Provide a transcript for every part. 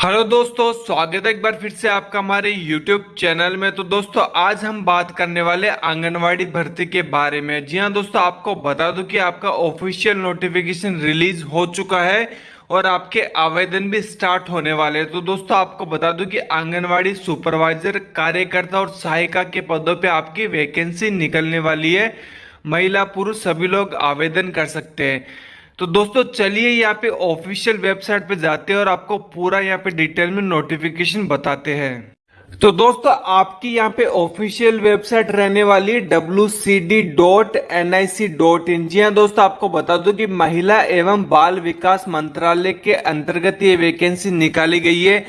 Hello दोस्तों, स्वागत है एक बार फिर से आपका हमारे यूट्यूब चैनल में। तो दोस्तों, आज हम बात करने वाले आंगनवाड़ी भर्ती के बारे में। जी हाँ दोस्तों, आपको बता दूँ कि आपका ऑफिशियल नोटिफिकेशन रिलीज़ हो चुका है और आपके आवेदन भी स्टार्ट होने वाले हैं। तो दोस्तों, आपको बता दूँ कि आंगनवाड़ी सुपरवाइजर कार्यकर्ता और सहायिका के पदों पर आपकी वैकेंसी निकलने वाली है। महिला, पुरुष, सभी लोग आवेदन कर सकते हैं। तो दोस्तों, चलिए यहाँ पे ऑफिशियल वेबसाइट पे जाते हैं और आपको पूरा यहाँ पे डिटेल में नोटिफिकेशन बताते हैं। तो दोस्तों, आपकी यहाँ पे ऑफिशियल वेबसाइट रहने वाली W C D dot N I C dot in जी हाँ। दोस्तों, आपको बता दूँ कि महिला एवं बाल विकास मंत्रालय के अंतर्गत ये वैकेंसी निकाली गई है।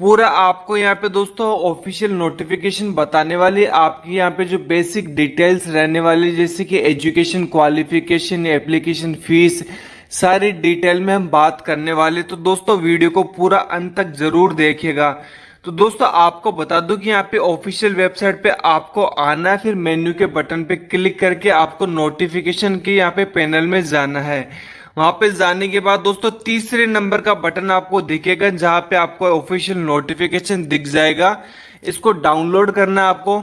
पूरा आपको यहाँ पे दोस्तों ऑफिशियल नोटिफिकेशन बताने वाली आपकी यहाँ पे जो बेसिक डिटेल्स रहने वाली जैसे कि एजुकेशन क्वालिफिकेशन एप्लीकेशन फ़ीस सारी डिटेल में हम बात करने वाले। तो दोस्तों वीडियो को पूरा अंत तक ज़रूर देखिएगा। तो दोस्तों आपको बता दूँ कि यहाँ पे ऑफिशियल वेबसाइट पे आपको आना है, फिर मेन्यू के बटन पे क्लिक करके आपको नोटिफिकेशन के यहाँ पे पैनल में जाना है। वहाँ पे जाने के बाद दोस्तों तीसरे नंबर का बटन आपको दिखेगा, जहाँ पे आपको ऑफिशियल नोटिफिकेशन दिख जाएगा। इसको डाउनलोड करना है आपको।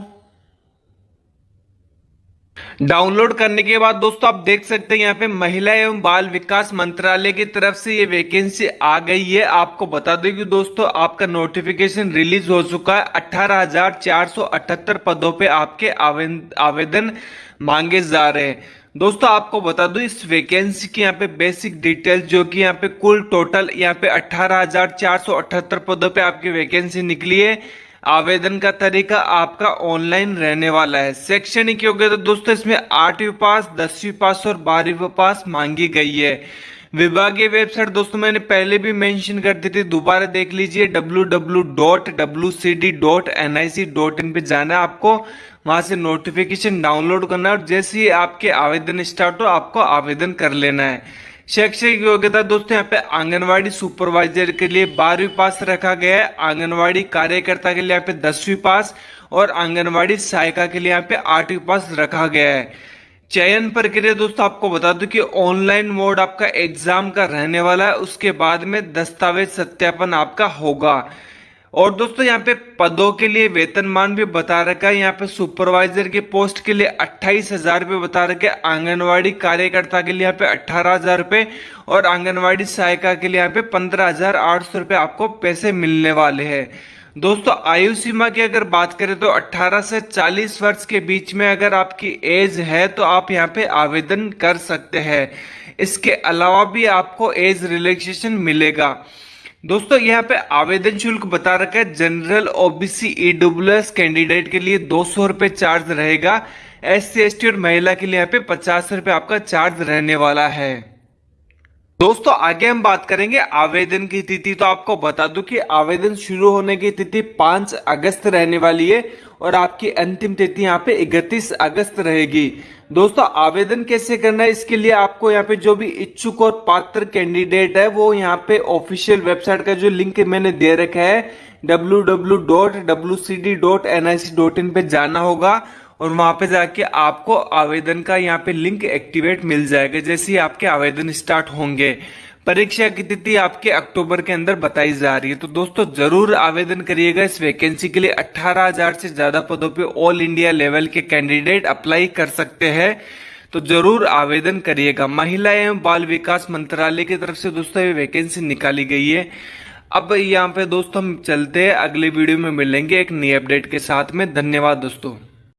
डाउनलोड करने के बाद दोस्तों आप देख सकते हैं यहाँ पे महिला एवं बाल विकास मंत्रालय की तरफ़ से ये वैकेंसी आ गई है। आपको बता दें कि दोस्तों आपका नोटिफिकेशन रिलीज़ हो चुका है। अठारह पदों पे आपके आवेदन मांगे जा रहे हैं। दोस्तों, आपको बता दूँ, इस वैकेंसी की यहाँ पे बेसिक डिटेल जो कि यहाँ पे कुल टोटल यहाँ पे अठारह पदों पे आपकी वैकेंसी निकली है। आवेदन का तरीका आपका ऑनलाइन रहने वाला है। शैक्षणिक योग्यता दोस्तों, इसमें आठवीं पास, दसवीं पास और बारहवीं पास मांगी गई है। विभागीय वेबसाइट, दोस्तों, मैंने पहले भी मेंशन कर दी थी, दोबारा देख लीजिए इन पे जाना है आपको, वहाँ से नोटिफिकेशन डाउनलोड करना है और जैसे ही आपके आवेदन स्टार्ट हो, आपको आवेदन कर लेना है। शैक्षिक योग्यता, दोस्तों, यहाँ पे आंगनवाड़ी सुपरवाइजर के लिए बारहवीं पास रखा गया है, आंगनवाड़ी कार्यकर्ता के लिए यहाँ पे दसवीं पास और आंगनवाड़ी सहायिका के लिए यहाँ पे आठवीं पास रखा गया है। चयन प्रक्रिया दोस्तों, आपको बता दूँ कि ऑनलाइन मोड आपका एग्ज़ाम का रहने वाला है, उसके बाद में दस्तावेज़ सत्यापन आपका होगा। और दोस्तों, यहाँ पे पदों के लिए वेतनमान भी बता रखा है, यहाँ पे सुपरवाइजर के पोस्ट के लिए अट्ठाईस हज़ार रुपये बता रखे आंगनवाड़ी कार्यकर्ता के लिए यहाँ पे अट्ठारह हज़ार रुपये, और आंगनवाड़ी सहायिका के लिए यहाँ पे पंद्रह हज़ार आठ सौ रुपये आपको पैसे मिलने वाले हैं। दोस्तों, आयु सीमा की अगर बात करें तो 18 से 40 वर्ष के बीच में अगर आपकी एज है तो आप यहाँ पे आवेदन कर सकते हैं। इसके अलावा भी आपको एज रिलैक्सेशन मिलेगा। दोस्तों, यहाँ पे आवेदन शुल्क बता रखा है। जनरल ओबीसी ईडब्ल्यू कैंडिडेट के लिए दो सौ रुपये चार्ज रहेगा। एस सी और महिला के लिए यहाँ पे पचास रुपये आपका चार्ज रहने वाला है। दोस्तों, आगे हम बात करेंगे आवेदन की तिथि। तो आपको बता दूँ कि आवेदन शुरू होने की तिथि 5 अगस्त रहने वाली है और आपकी अंतिम तिथि यहाँ पे 31 अगस्त रहेगी। दोस्तों, आवेदन कैसे करना है इसके लिए आपको यहाँ पे जो भी इच्छुक और पात्र कैंडिडेट है, वो यहाँ पे ऑफिशियल वेबसाइट का जो लिंक मैंने दे रखा है, डब्ल्यू पे जाना होगा। और वहाँ पे जाके आपको आवेदन का यहाँ पे लिंक एक्टिवेट मिल जाएगा, जैसे ही आपके आवेदन स्टार्ट होंगे। परीक्षा की तिथि आपके अक्टूबर के अंदर बताई जा रही है। तो दोस्तों, ज़रूर आवेदन करिएगा। इस वैकेंसी के लिए अट्ठारह हज़ार से ज़्यादा पदों पे ऑल इंडिया लेवल के कैंडिडेट अप्लाई कर सकते हैं। तो ज़रूर आवेदन करिएगा। महिला एवं बाल विकास मंत्रालय की तरफ़ से दोस्तों ये वैकेंसी निकाली गई है। अब यहाँ पे दोस्तों हम चलते हैं। अगले वीडियो में मिलेंगे एक नई अपडेट के साथ में। धन्यवाद दोस्तों।